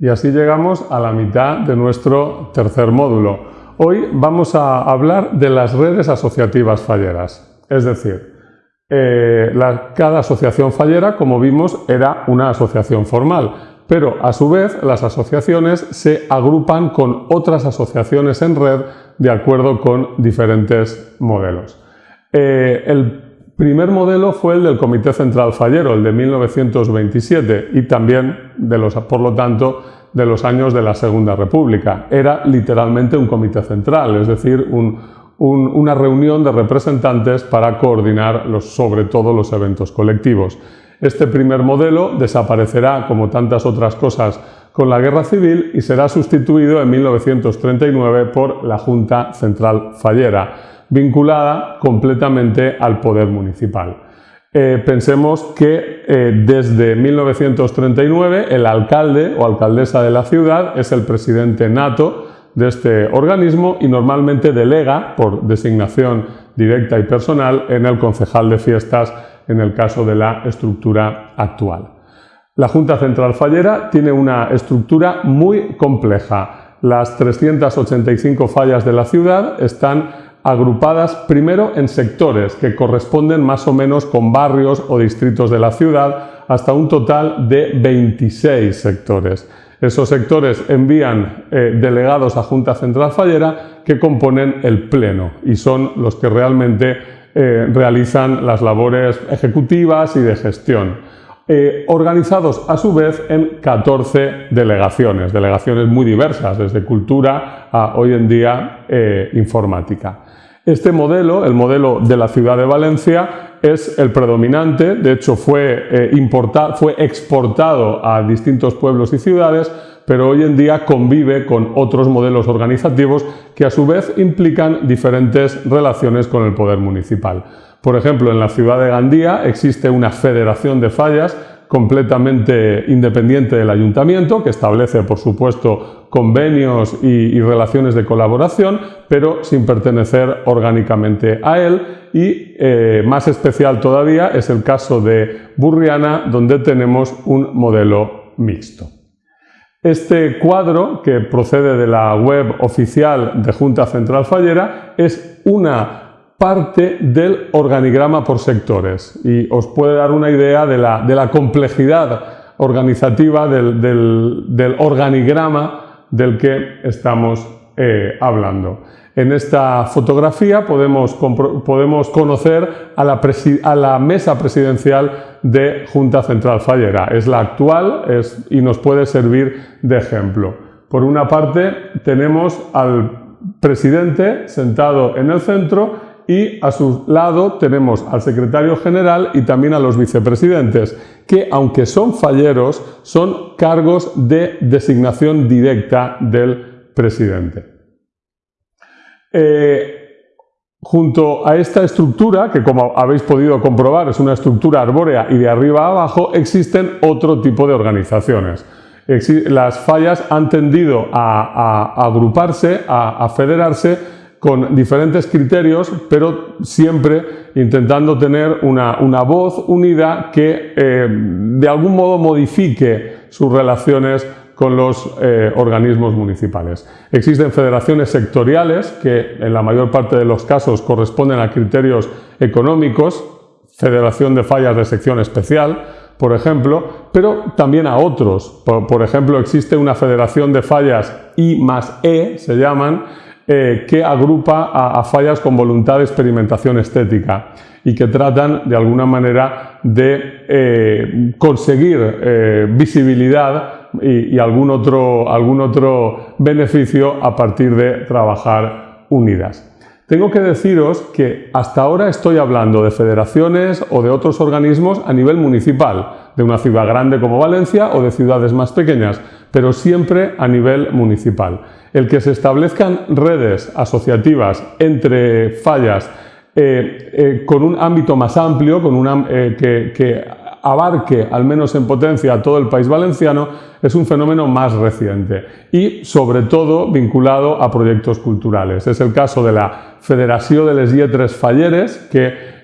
Y así llegamos a la mitad de nuestro tercer módulo. Hoy vamos a hablar de las redes asociativas falleras. Es decir, eh, cada asociación fallera, como vimos, era una asociación formal, pero a su vez las asociaciones se agrupan con otras asociaciones en red de acuerdo con diferentes modelos. Eh, el primer modelo fue el del Comité Central Fallero, el de 1927, y también, de los, por lo tanto, de los años de la Segunda República. Era literalmente un comité central, es decir, una reunión de representantes para coordinar sobre todo los eventos colectivos. Este primer modelo desaparecerá, como tantas otras cosas, con la Guerra Civil y será sustituido en 1939 por la Junta Central Fallera, vinculada completamente al poder municipal. Eh, pensemos que eh, desde 1939 el alcalde o alcaldesa de la ciudad es el presidente nato de este organismo y normalmente delega por designación directa y personal en el concejal de fiestas en el caso de la estructura actual. La Junta Central Fallera tiene una estructura muy compleja. Las 385 fallas de la ciudad están agrupadas primero en sectores que corresponden más o menos con barrios o distritos de la ciudad, hasta un total de 26 sectores. Esos sectores envían eh, delegados a Junta Central Fallera que componen el Pleno y son los que realmente eh, realizan las labores ejecutivas y de gestión. Eh, organizados a su vez en 14 delegaciones, delegaciones muy diversas, desde cultura a hoy en día informática. Este modelo, el modelo de la ciudad de Valencia, es el predominante, de hecho fue, eh, fue exportado a distintos pueblos y ciudades, pero hoy en día convive con otros modelos organizativos que a su vez implican diferentes relaciones con el poder municipal. Por ejemplo, en la ciudad de Gandía existe una federación de fallas completamente independiente del ayuntamiento, que establece, por supuesto, convenios y, relaciones de colaboración, pero sin pertenecer orgánicamente a él. Y eh, más especial todavía es el caso de Burriana, donde tenemos un modelo mixto. Este cuadro, que procede de la web oficial de Junta Central Fallera, es una parte del organigrama por sectores y os puede dar una idea de la, complejidad organizativa del, organigrama del que estamos eh, hablando. En esta fotografía podemos, podemos conocer a la, a la, mesa presidencial de Junta Central Fallera. Es la actual y nos puede servir de ejemplo. Por una parte tenemos al presidente sentado en el centro y a su lado tenemos al secretario general y también a los vicepresidentes, que aunque son falleros, son cargos de designación directa del presidente. Eh, junto a esta estructura, que como habéis podido comprobar es una estructura arbórea y de arriba a abajo, existen otro tipo de organizaciones. Las fallas han tendido a, agruparse, a federarse con diferentes criterios, pero siempre intentando tener una, voz unida que eh, de algún modo modifique sus relaciones con los eh, organismos municipales. Existen federaciones sectoriales que en la mayor parte de los casos corresponden a criterios económicos, Federación de Fallas de Sección Especial, por ejemplo, pero también a otros. Por, ejemplo, existe una Federación de Fallas I más E, se llaman, eh, que agrupa a, fallas con voluntad de experimentación estética y que tratan de alguna manera de eh, conseguir eh, visibilidad y, algún, otro, algún otro beneficio a partir de trabajar unidas. Tengo que deciros que hasta ahora estoy hablando de federaciones o de otros organismos a nivel municipal, de una ciudad grande como Valencia o de ciudades más pequeñas, pero siempre a nivel municipal el que se establezcan redes asociativas entre fallas eh, eh, con un ámbito más amplio, con una, eh, que, abarque, al menos en potencia, a todo el país valenciano, es un fenómeno más reciente y, sobre todo, vinculado a proyectos culturales. Es el caso de la Federación de les Lletres Falleres, que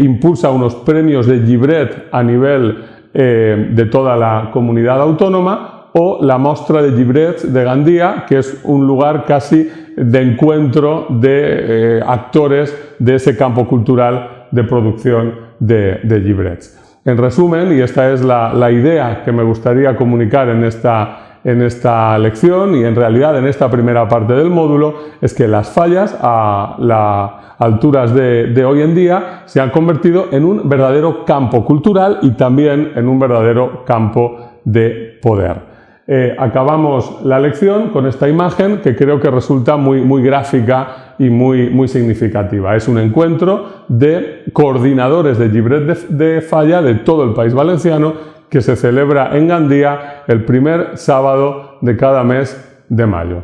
impulsa unos premios de Gibret a nivel de toda la comunidad autónoma, o la Mostra de Gibrets de Gandía, que es un lugar casi de encuentro de eh, actores de ese campo cultural de producción de, de. En resumen, y esta es la, idea que me gustaría comunicar en esta, en esta lección y en realidad en esta primera parte del módulo, es que las fallas a las alturas de hoy en día se han convertido en un verdadero campo cultural y también en un verdadero campo de poder. Eh, acabamos la lección con esta imagen que creo que resulta muy, muy gráfica y muy, muy significativa. Es un encuentro de coordinadores de Libret de, Falla de todo el país valenciano que se celebra en Gandía el primer sábado de cada mes de mayo.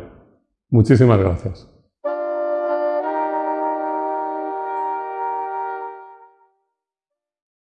Muchísimas gracias.